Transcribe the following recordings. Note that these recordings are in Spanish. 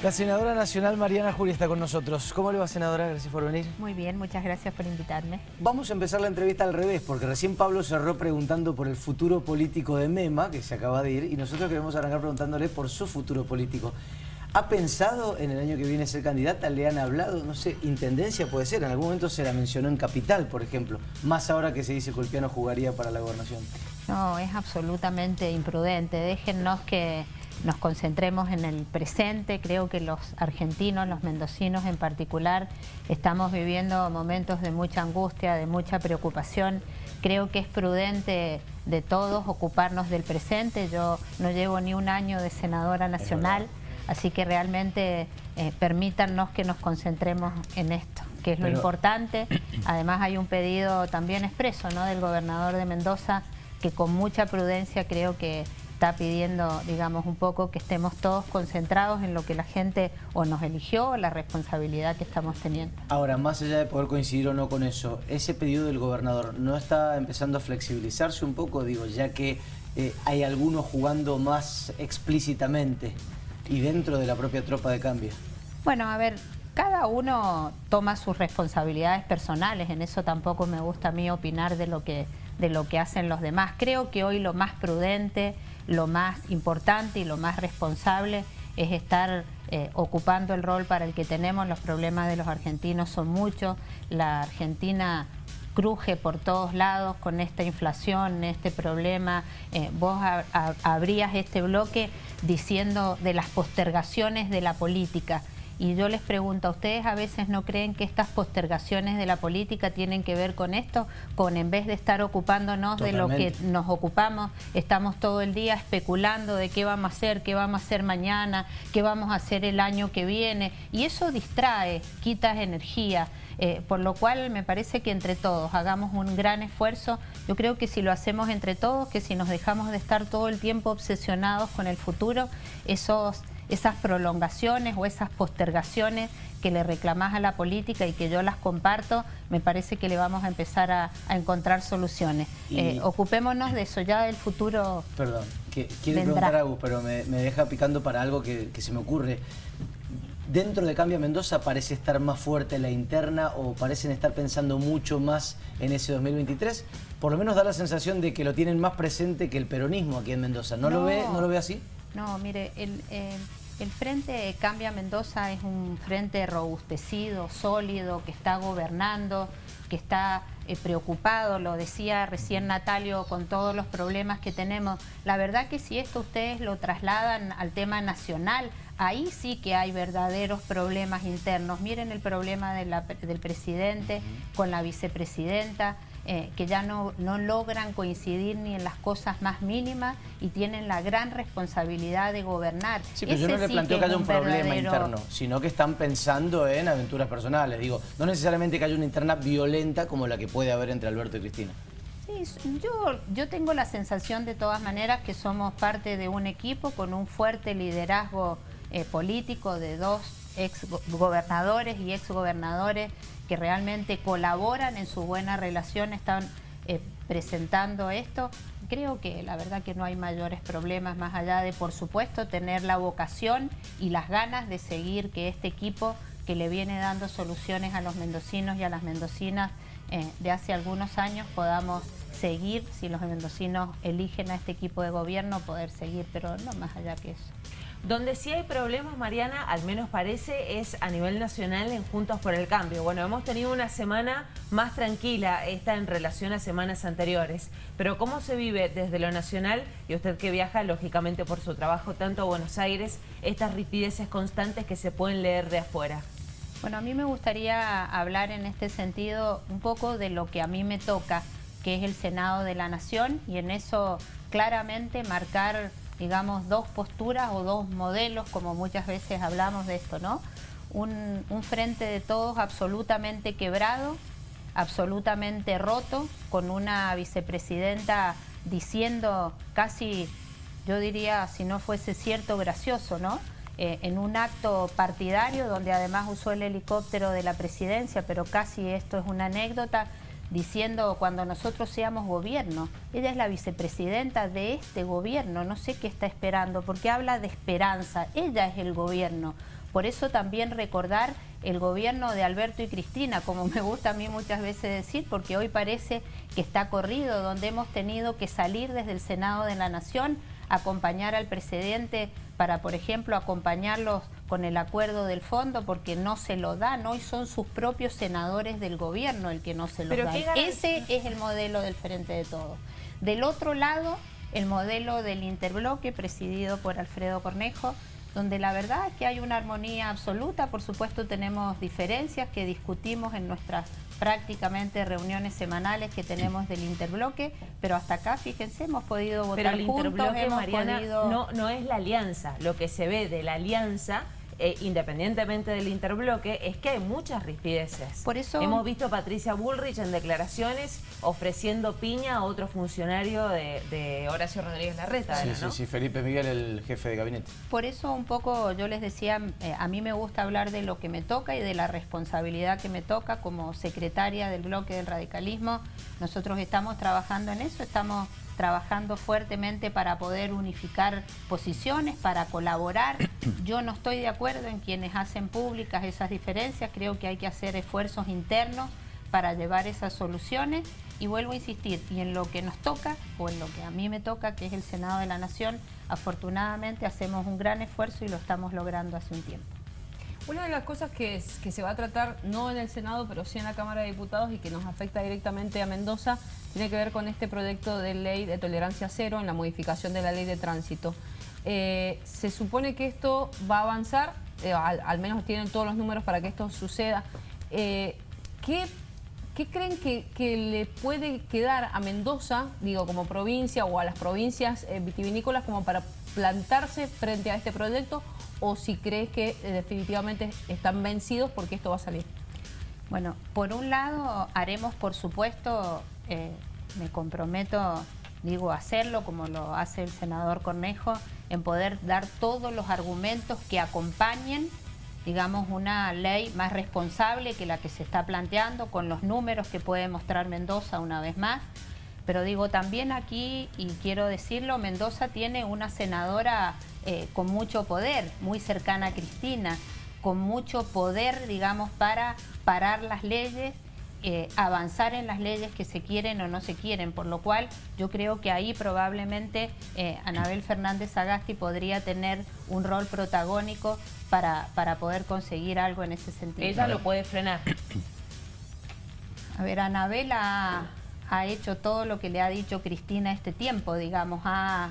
La senadora nacional Mariana Julia está con nosotros. ¿Cómo le va, senadora? Gracias por venir. Muy bien, muchas gracias por invitarme. Vamos a empezar la entrevista al revés, porque recién Pablo cerró preguntando por el futuro político de MEMA, que se acaba de ir, y nosotros queremos arrancar preguntándole por su futuro político. ¿Ha pensado en el año que viene ser candidata? ¿Le han hablado? No sé, intendencia puede ser. En algún momento se la mencionó en Capital, por ejemplo. Más ahora que se dice que Ulpiano jugaría para la gobernación. No, es absolutamente imprudente. Déjennos que nos concentremos en el presente. Creo que los argentinos, los mendocinos en particular, estamos viviendo momentos de mucha angustia, de mucha preocupación. Creo que es prudente de todos ocuparnos del presente. Yo no llevo ni un año de senadora nacional, así que realmente eh, permítanos que nos concentremos en esto que es lo importante. Además hay un pedido también expreso ¿no? del gobernador de Mendoza que con mucha prudencia creo que está pidiendo, digamos, un poco que estemos todos concentrados en lo que la gente o nos eligió o la responsabilidad que estamos teniendo. Ahora, más allá de poder coincidir o no con eso, ese pedido del gobernador, ¿no está empezando a flexibilizarse un poco? Digo, ya que eh, hay algunos jugando más explícitamente y dentro de la propia tropa de cambio. Bueno, a ver, cada uno toma sus responsabilidades personales, en eso tampoco me gusta a mí opinar de lo que, de lo que hacen los demás. Creo que hoy lo más prudente lo más importante y lo más responsable es estar eh, ocupando el rol para el que tenemos. Los problemas de los argentinos son muchos. La Argentina cruje por todos lados con esta inflación, este problema. Eh, vos abrías este bloque diciendo de las postergaciones de la política. Y yo les pregunto, ¿a ustedes a veces no creen que estas postergaciones de la política tienen que ver con esto? Con en vez de estar ocupándonos de lo que nos ocupamos, estamos todo el día especulando de qué vamos a hacer, qué vamos a hacer mañana, qué vamos a hacer el año que viene. Y eso distrae, quita energía. Eh, por lo cual me parece que entre todos hagamos un gran esfuerzo. Yo creo que si lo hacemos entre todos, que si nos dejamos de estar todo el tiempo obsesionados con el futuro, esos esas prolongaciones o esas postergaciones que le reclamás a la política y que yo las comparto, me parece que le vamos a empezar a, encontrar soluciones. Eh, ocupémonos de eso, ya del futuro Perdón, que, quiero preguntar algo, pero me, deja picando para algo que, se me ocurre. ¿Dentro de Cambia Mendoza parece estar más fuerte la interna o parecen estar pensando mucho más en ese 2023? Por lo menos da la sensación de que lo tienen más presente que el peronismo aquí en Mendoza. ¿No, Lo, ve, ¿no lo ve así? No, mire, el, eh, el Frente Cambia Mendoza es un frente robustecido, sólido, que está gobernando, que está eh, preocupado, lo decía recién Natalio, con todos los problemas que tenemos. La verdad que si esto ustedes lo trasladan al tema nacional, ahí sí que hay verdaderos problemas internos. Miren el problema del presidente con la vicepresidenta, eh, que ya no, no logran coincidir ni en las cosas más mínimas y tienen la gran responsabilidad de gobernar. Sí, pero yo no le planteo que, haya un, problema interno, sino que están pensando en aventuras personales. Digo, no necesariamente que haya una interna violenta como la que puede haber entre Alberto y Cristina. Sí, yo, yo tengo la sensación de todas maneras que somos parte de un equipo con un fuerte liderazgo eh, político de dos ex gobernadores y ex gobernadores que realmente colaboran en su buena relación, están eh, presentando esto. Creo que la verdad que no hay mayores problemas más allá de, por supuesto, tener la vocación y las ganas de seguir que este equipo que le viene dando soluciones a los mendocinos y a las mendocinas eh, de hace algunos años podamos seguir, si los mendocinos eligen a este equipo de gobierno, poder seguir, pero no más allá que eso. Donde sí hay problemas, Mariana, al menos parece, es a nivel nacional en Juntos por el Cambio. Bueno, hemos tenido una semana más tranquila esta en relación a semanas anteriores. Pero ¿cómo se vive desde lo nacional, y usted que viaja lógicamente por su trabajo tanto a Buenos Aires, estas ripideces constantes que se pueden leer de afuera? Bueno, a mí me gustaría hablar en este sentido un poco de lo que a mí me toca, que es el Senado de la Nación, y en eso claramente marcar digamos, dos posturas o dos modelos, como muchas veces hablamos de esto, ¿no? Un, frente de todos absolutamente quebrado, absolutamente roto, con una vicepresidenta diciendo casi, yo diría, si no fuese cierto, gracioso, ¿no? Eh, en un acto partidario donde además usó el helicóptero de la presidencia, pero casi esto es una anécdota, diciendo cuando nosotros seamos gobierno. Ella es la vicepresidenta de este gobierno, no sé qué está esperando, porque habla de esperanza. Ella es el gobierno. Por eso también recordar el gobierno de Alberto y Cristina, como me gusta a mí muchas veces decir, porque hoy parece que está corrido, donde hemos tenido que salir desde el Senado de la Nación, acompañar al presidente para, por ejemplo, acompañarlos con el acuerdo del fondo, porque no se lo dan. Hoy son sus propios senadores del gobierno el que no se lo dan. Ese es el modelo del Frente de Todos. Del otro lado, el modelo del interbloque presidido por Alfredo Cornejo, donde la verdad es que hay una armonía absoluta, por supuesto tenemos diferencias que discutimos en nuestras prácticamente reuniones semanales que tenemos del interbloque, pero hasta acá, fíjense, hemos podido votar pero el interbloque, Mariana, no, no es la alianza, lo que se ve de la alianza eh, independientemente del interbloque, es que hay muchas rispideces. Por eso... Hemos visto a Patricia Bullrich en declaraciones ofreciendo piña a otro funcionario de, Horacio Rodríguez Larreta. Sí, sí, sí, Felipe Miguel, el jefe de gabinete. Por eso un poco yo les decía, eh, a mí me gusta hablar de lo que me toca y de la responsabilidad que me toca como secretaria del bloque del radicalismo. Nosotros estamos trabajando en eso, estamos trabajando fuertemente para poder unificar posiciones, para colaborar. Yo no estoy de acuerdo en quienes hacen públicas esas diferencias, creo que hay que hacer esfuerzos internos para llevar esas soluciones y vuelvo a insistir, y en lo que nos toca, o en lo que a mí me toca, que es el Senado de la Nación, afortunadamente hacemos un gran esfuerzo y lo estamos logrando hace un tiempo. Una de las cosas que, se va a tratar, no en el Senado, pero sí en la Cámara de Diputados y que nos afecta directamente a Mendoza, tiene que ver con este proyecto de ley de tolerancia cero en la modificación de la ley de tránsito. Eh, se supone que esto va a avanzar, eh, al, menos tienen todos los números para que esto suceda. Eh, ¿qué, creen que, le puede quedar a Mendoza, digo, como provincia o a las provincias vitivinícolas como para plantarse frente a este proyecto o si crees que eh, definitivamente están vencidos porque esto va a salir? Bueno, por un lado haremos, por supuesto, eh, me comprometo, digo, a hacerlo como lo hace el senador Cornejo, en poder dar todos los argumentos que acompañen, digamos, una ley más responsable que la que se está planteando, con los números que puede mostrar Mendoza una vez más. Pero digo, también aquí, y quiero decirlo, Mendoza tiene una senadora eh, con mucho poder, muy cercana a Cristina, con mucho poder, digamos, para parar las leyes, eh, avanzar en las leyes que se quieren o no se quieren, por lo cual yo creo que ahí probablemente eh, Anabel Fernández Agasti podría tener un rol protagónico para, para poder conseguir algo en ese sentido. Ella lo puede frenar. A ver, Anabel ha, ha hecho todo lo que le ha dicho Cristina este tiempo, digamos, ha,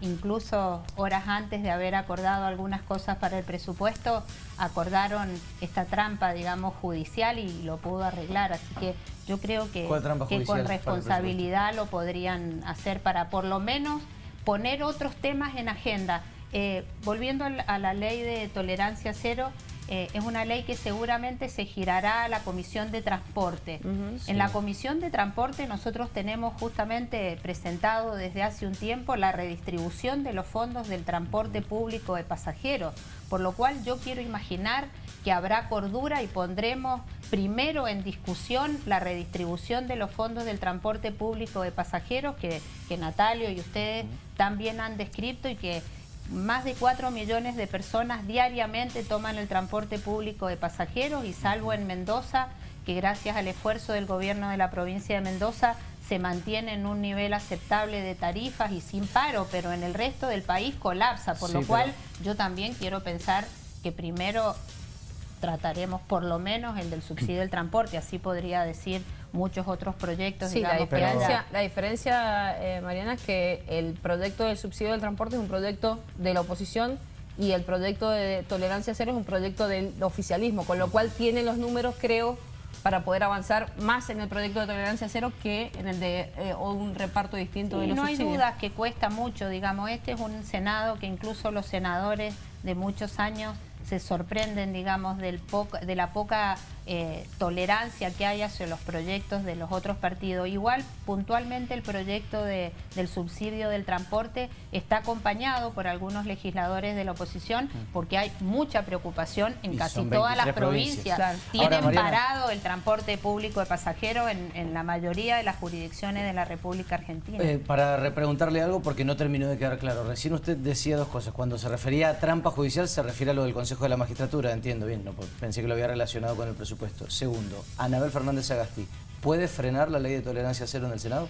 incluso horas antes de haber acordado algunas cosas para el presupuesto, acordaron esta trampa, digamos, judicial y lo pudo arreglar. Así que yo creo que, que con responsabilidad lo podrían hacer para por lo menos poner otros temas en agenda. Eh, volviendo a la ley de tolerancia cero, eh, es una ley que seguramente se girará a la Comisión de Transporte. En la Comisión de Transporte nosotros tenemos justamente presentado desde hace un tiempo la redistribución de los fondos del transporte público de pasajeros, por lo cual yo quiero imaginar que habrá cordura y pondremos primero en discusión la redistribución de los fondos del transporte público de pasajeros que, que Natalio y ustedes también han descrito y que más de 4 millones de personas diariamente toman el transporte público de pasajeros y salvo en Mendoza, que gracias al esfuerzo del gobierno de la provincia de Mendoza se mantiene en un nivel aceptable de tarifas y sin paro, pero en el resto del país colapsa, por lo cual yo también quiero pensar que primero trataremos por lo menos el del subsidio del transporte, así podría decir muchos otros proyectos. Sí, la diferencia, la diferencia eh, Mariana, es que el proyecto del subsidio del transporte es un proyecto de la oposición y el proyecto de tolerancia cero es un proyecto del oficialismo, con lo cual tiene los números, creo, para poder avanzar más en el proyecto de tolerancia cero que en el de eh, un reparto distinto de los no hay dudas que cuesta mucho, digamos, este es un Senado que incluso los senadores de muchos años se sorprenden, digamos, del de la poca eh, tolerancia que hay hacia los proyectos de los otros partidos. Igual, puntualmente, el proyecto de, del subsidio del transporte está acompañado por algunos legisladores de la oposición porque hay mucha preocupación en casi todas las provincias. Tienen parado el transporte público de pasajeros en, la mayoría de las jurisdicciones de la República Argentina. Eh, para repreguntarle algo, porque no terminó de quedar claro. Recién usted decía dos cosas. Cuando se refería a trampa judicial, se refiere a lo del Consejo Consejo de la Magistratura, entiendo bien, no, pensé que lo había relacionado con el presupuesto. Segundo, Anabel Fernández Agasti, ¿puede frenar la ley de tolerancia cero en el Senado?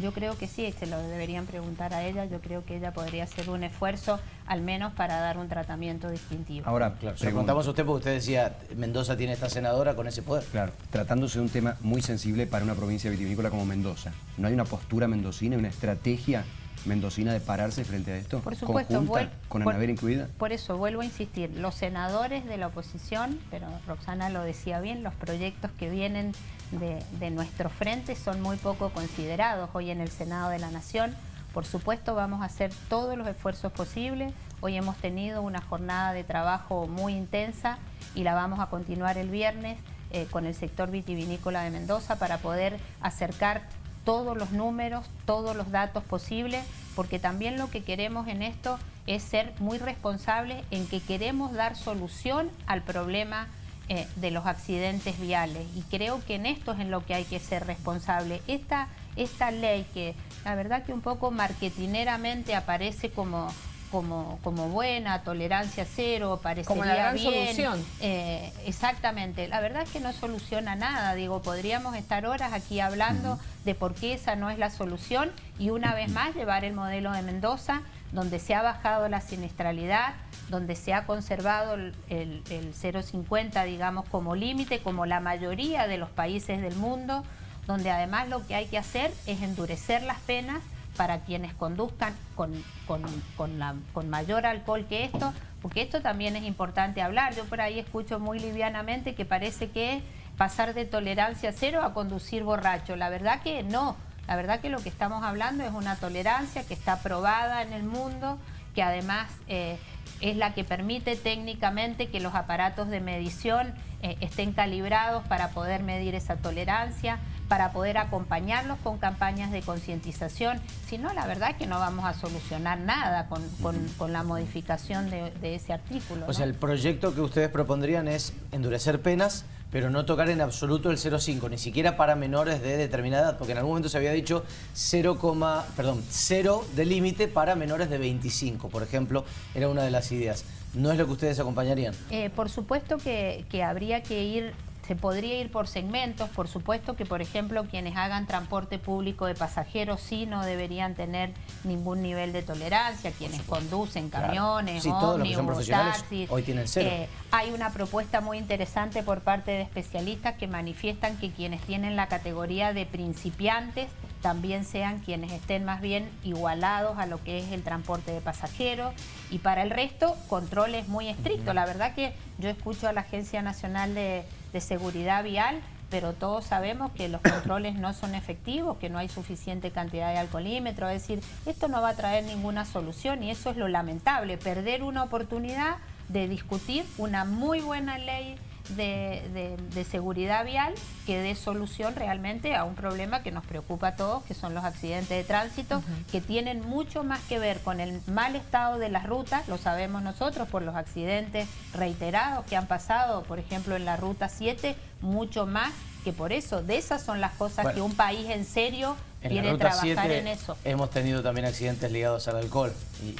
Yo creo que sí, se lo deberían preguntar a ella, yo creo que ella podría hacer un esfuerzo al menos para dar un tratamiento distintivo. Ahora, claro, se preguntamos a usted porque usted decía, Mendoza tiene esta senadora con ese poder. Claro, tratándose de un tema muy sensible para una provincia vitivinícola como Mendoza. ¿No hay una postura mendocina, una estrategia mendocina de pararse frente a esto? Por supuesto, con Anabel incluida. Por eso vuelvo a insistir, los senadores de la oposición, pero Roxana lo decía bien, los proyectos que vienen de, de nuestro frente son muy poco considerados hoy en el Senado de la Nación. Por supuesto vamos a hacer todos los esfuerzos posibles. Hoy hemos tenido una jornada de trabajo muy intensa y la vamos a continuar el viernes eh, con el sector vitivinícola de Mendoza para poder acercar todos los números, todos los datos posibles, porque también lo que queremos en esto es ser muy responsables en que queremos dar solución al problema eh, de los accidentes viales y creo que en esto es en lo que hay que ser responsable. Esta, esta ley que la verdad que un poco marketineramente aparece como como, como buena, tolerancia cero, parecería como la gran solución. Eh, exactamente. La verdad es que no soluciona nada. Digo, podríamos estar horas aquí hablando de por qué esa no es la solución y una vez más llevar el modelo de Mendoza, donde se ha bajado la siniestralidad, donde se ha conservado el, el 0,50, digamos, como límite, como la mayoría de los países del mundo, donde además lo que hay que hacer es endurecer las penas para quienes conduzcan con, con, mayor alcohol que esto, porque esto también es importante hablar. Yo por ahí escucho muy livianamente que parece que pasar de tolerancia cero a conducir borracho. La verdad que no. La verdad que lo que estamos hablando es una tolerancia que está aprobada en el mundo, que además eh, es la que permite técnicamente que los aparatos de medición eh, estén calibrados para poder medir esa tolerancia para poder acompañarlos con campañas de concientización. Si no, la verdad es que no vamos a solucionar nada con, la modificación de, ese artículo. O sea, el proyecto que ustedes propondrían es endurecer penas, pero no tocar en absoluto el 0,5, ni siquiera para menores de determinada edad, porque en algún momento se había dicho 0, perdón, 0 de límite para menores de 25, por ejemplo, era una de las ideas. ¿No es lo que ustedes acompañarían? Eh, por supuesto que, que habría que ir se podría ir por segmentos, por supuesto que, por ejemplo, quienes hagan transporte público de pasajeros sí no deberían tener ningún nivel de tolerancia, quienes conducen camiones, ómnibus, taxis. Hoy tienen cero. Eh, hay una propuesta muy interesante por parte de especialistas que manifiestan que quienes tienen la categoría de principiantes también sean quienes estén más bien igualados a lo que es el transporte de pasajeros y para el resto controles muy estrictos. La verdad que yo escucho a la Agencia Nacional de de seguridad vial, pero todos sabemos que los controles no son efectivos, que no hay suficiente cantidad de alcoholímetro, es decir, esto no va a traer ninguna solución y eso es lo lamentable, perder una oportunidad de discutir una muy buena ley de, seguridad vial que dé solución realmente a un problema que nos preocupa a todos, que son los accidentes de tránsito, que tienen mucho más que ver con el mal estado de las rutas, lo sabemos nosotros por los accidentes reiterados que han pasado, por ejemplo, en la Ruta 7, mucho más que por eso. De esas son las cosas que un país en serio quiere trabajar en eso. Hemos tenido también accidentes ligados al alcohol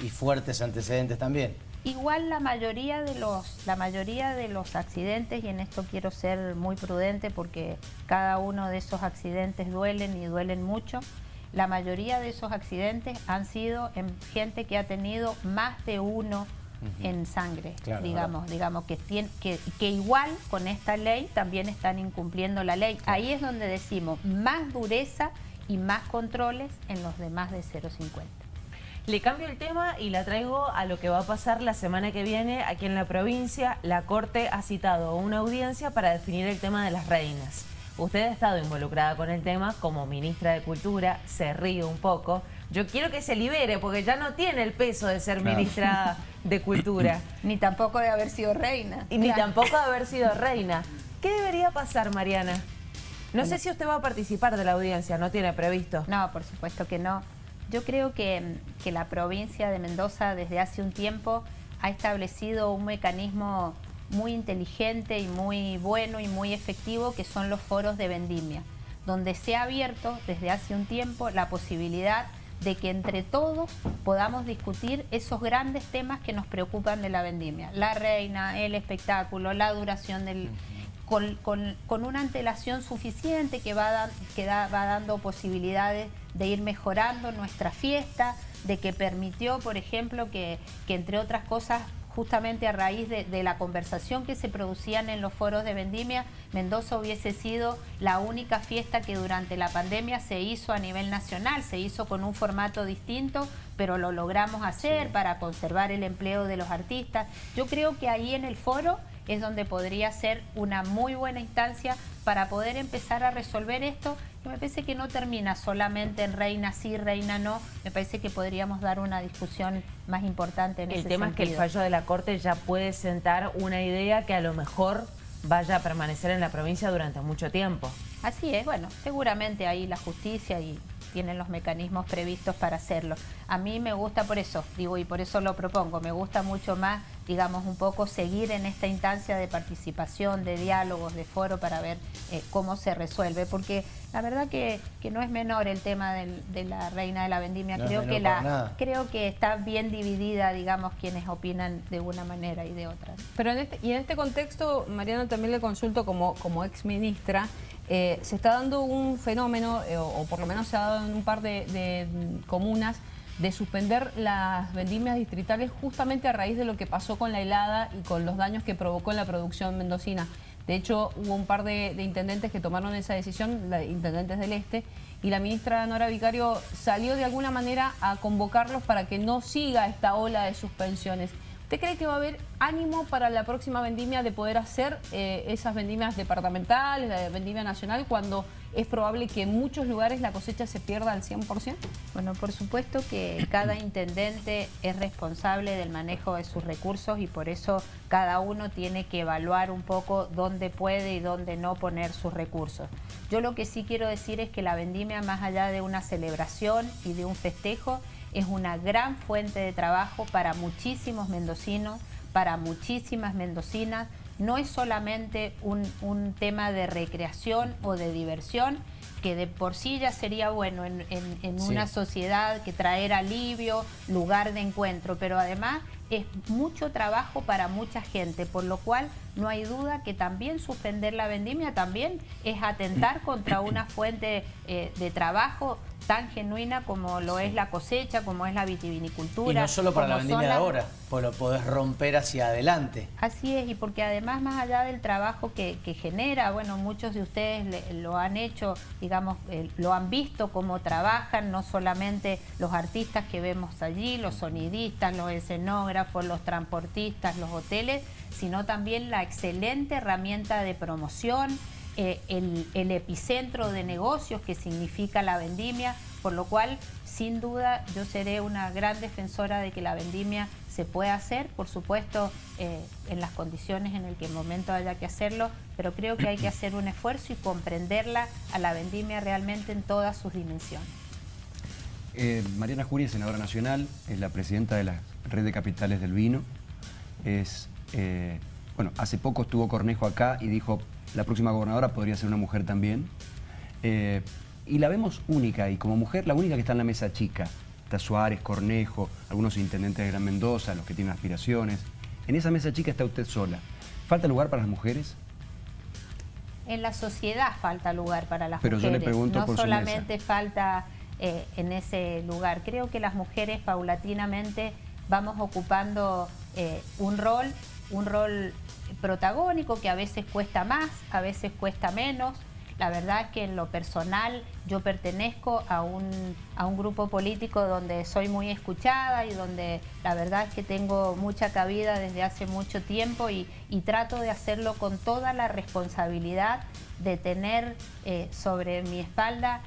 y fuertes antecedentes también. Igual la mayoría de los la mayoría de los accidentes y en esto quiero ser muy prudente porque cada uno de esos accidentes duelen y duelen mucho. La mayoría de esos accidentes han sido en gente que ha tenido más de uno en sangre, digamos, digamos que, que, que igual con esta ley también están incumpliendo la ley. Ahí es donde decimos más dureza y más controles en los demás de 0,50. Le cambio el tema y la traigo a lo que va a pasar la semana que viene aquí en la provincia. La Corte ha citado una audiencia para definir el tema de las reinas. Usted ha estado involucrada con el tema como ministra de Cultura, se ríe un poco. Yo quiero que se libere porque ya no tiene el peso de ser ministra de Cultura. Ni tampoco de haber sido reina. Y Ni tampoco de haber sido reina. ¿Qué debería pasar, Mariana? No sé si usted va a participar de la audiencia, ¿no tiene previsto? No, por supuesto que no. Yo creo que, la provincia de Mendoza desde hace un tiempo ha establecido un mecanismo muy inteligente y muy bueno y muy efectivo que son los foros de vendimia, donde se ha abierto desde hace un tiempo la posibilidad de que entre todos podamos discutir esos grandes temas que nos preocupan de la vendimia. La reina, el espectáculo, la duración del... Con, una antelación suficiente que, va, que va dando posibilidades de ir mejorando nuestra fiesta, de que permitió, por ejemplo, que, que entre otras cosas justamente a raíz de, la conversación que se producían en los foros de vendimia, Mendoza hubiese sido la única fiesta que durante la pandemia se hizo a nivel nacional, se hizo con un formato distinto, pero lo logramos hacer para conservar el empleo de los artistas. Yo creo que ahí en el foro es donde podría ser una muy buena instancia para poder empezar a resolver esto. Me parece que no termina solamente en reina sí, reina no. Me parece que podríamos dar una discusión más importante en el ese tema es que el fallo de la Corte ya puede sentar una idea que a lo mejor vaya a permanecer en la provincia durante mucho tiempo. Así es, bueno, seguramente ahí la justicia y tienen los mecanismos previstos para hacerlo. A mí me gusta por eso, digo, y por eso lo propongo, me gusta mucho más, digamos, un poco seguir en esta instancia de participación, de diálogos, de foro para ver eh, cómo se resuelve, porque la verdad que, que, no es menor el tema de la reina de la vendimia, creo, que la, creo que está bien dividida, digamos, quienes opinan de una manera y de otra. Pero en este, y en este contexto, Mariano, también le consulto como, como ex ministra, eh, se está dando un fenómeno, eh, o, por lo menos se ha dado en un par de, comunas, de suspender las vendimias distritales justamente a raíz de lo que pasó con la helada y con los daños que provocó en la producción mendocina. De hecho, hubo un par de, intendentes que tomaron esa decisión, intendentes del Este, y la ministra Nora Vicario salió de alguna manera a convocarlos para que no siga esta ola de suspensiones. ¿Usted cree que va a haber ánimo para la próxima vendimia de poder hacer eh, esas vendimias departamentales, la vendimia nacional, cuando es probable que en muchos lugares la cosecha se pierda al 100%? Bueno, por supuesto que cada intendente es responsable del manejo de sus recursos y por eso cada uno tiene que evaluar un poco dónde puede y dónde no poner sus recursos. Yo lo que sí quiero decir es que la vendimia, más allá de una celebración y de un festejo, es una gran fuente de trabajo para muchísimos mendocinos, para muchísimas mendocinas. No es solamente un, tema de recreación o de diversión, que de por sí ya sería bueno en, una sociedad que traer alivio, lugar de encuentro, pero además es mucho trabajo para mucha gente, por lo cual no hay duda que también suspender la vendimia también es atentar contra una fuente eh, de trabajo tan genuina como lo es la cosecha, como es la vitivinicultura. Y no solo para la vendimia de ahora, pues lo podés romper hacia adelante. Así es, y porque además más allá del trabajo que, genera, bueno, muchos de ustedes lo han hecho, digamos, eh, lo han visto cómo trabajan, no solamente los artistas que vemos allí, los sonidistas, los escenógrafos, los transportistas, los hoteles, sino también la excelente herramienta de promoción, eh, el, epicentro de negocios que significa la vendimia, por lo cual sin duda yo seré una gran defensora de que la vendimia se pueda hacer, por supuesto eh, en las condiciones en el que el momento haya que hacerlo, pero creo que hay que hacer un esfuerzo y comprenderla a la vendimia realmente en todas sus dimensiones. Eh, Mariana Jury es senadora nacional, es la presidenta de la Red de Capitales del Vino, es, bueno, hace poco estuvo Cornejo acá y dijo la próxima gobernadora podría ser una mujer también. Eh, y la vemos única, y como mujer, la única que está en la mesa chica. Está Suárez, Cornejo, algunos intendentes de Gran Mendoza, los que tienen aspiraciones. En esa mesa chica está usted sola. ¿Falta lugar para las mujeres? En la sociedad falta lugar para las Pero mujeres. Yo le pregunto no solamente falta eh, en ese lugar. Creo que las mujeres paulatinamente vamos ocupando eh, un rol, un rol protagónico que a veces cuesta más, a veces cuesta menos. La verdad es que en lo personal yo pertenezco a un, a un grupo político donde soy muy escuchada y donde la verdad es que tengo mucha cabida desde hace mucho tiempo y, trato de hacerlo con toda la responsabilidad de tener eh, sobre mi espalda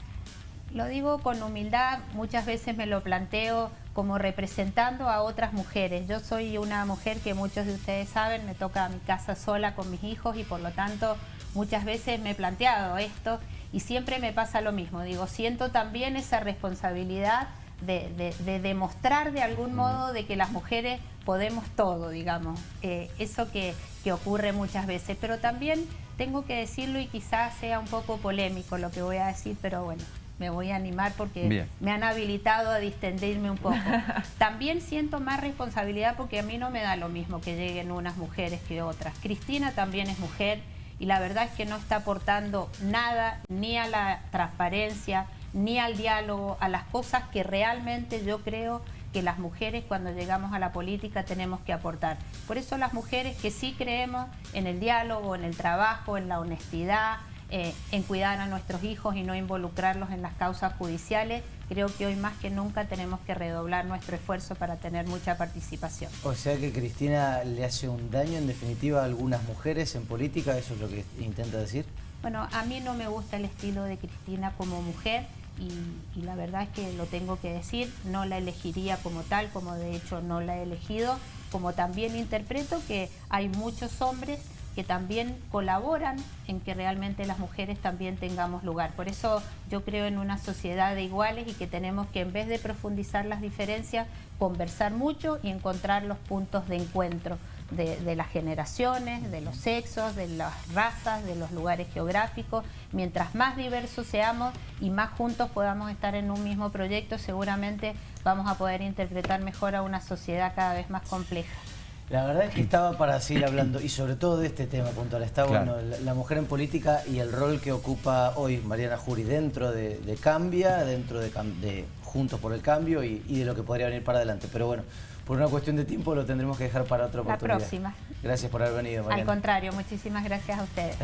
lo digo con humildad, muchas veces me lo planteo como representando a otras mujeres. Yo soy una mujer que muchos de ustedes saben, me toca a mi casa sola con mis hijos y por lo tanto muchas veces me he planteado esto y siempre me pasa lo mismo. Digo, siento también esa responsabilidad de, demostrar de algún modo de que las mujeres podemos todo, digamos. Eh, eso que, que ocurre muchas veces. Pero también tengo que decirlo y quizás sea un poco polémico lo que voy a decir, pero bueno, me voy a animar porque Bien. me han habilitado a distendirme un poco. También siento más responsabilidad porque a mí no me da lo mismo que lleguen unas mujeres que otras. Cristina también es mujer y la verdad es que no está aportando nada ni a la transparencia, ni al diálogo, a las cosas que realmente yo creo que las mujeres cuando llegamos a la política tenemos que aportar. Por eso las mujeres que sí creemos en el diálogo, en el trabajo, en la honestidad, eh, en cuidar a nuestros hijos y no involucrarlos en las causas judiciales, creo que hoy más que nunca tenemos que redoblar nuestro esfuerzo para tener mucha participación. O sea que Cristina le hace un daño en definitiva a algunas mujeres en política, eso es lo que intenta decir. Bueno, a mí no me gusta el estilo de Cristina como mujer y, y, la verdad es que lo tengo que decir, no la elegiría como tal, como de hecho no la he elegido, como también interpreto que hay muchos hombres que también colaboran en que realmente las mujeres también tengamos lugar. Por eso yo creo en una sociedad de iguales y que tenemos que en vez de profundizar las diferencias, conversar mucho y encontrar los puntos de encuentro de, las generaciones, de los sexos, de las razas, de los lugares geográficos. Mientras más diversos seamos y más juntos podamos estar en un mismo proyecto, seguramente vamos a poder interpretar mejor a una sociedad cada vez más compleja. La verdad es que estaba para seguir hablando y sobre todo de este tema puntual. Está Claro. bueno, la, la mujer en política y el rol que ocupa hoy Mariana Jury dentro de, de Cambia, dentro de, Juntos por el Cambio y, y de lo que podría venir para adelante. Pero bueno, por una cuestión de tiempo lo tendremos que dejar para otra La oportunidad. próxima. Gracias por haber venido, Al Mariana. contrario, muchísimas gracias a ustedes.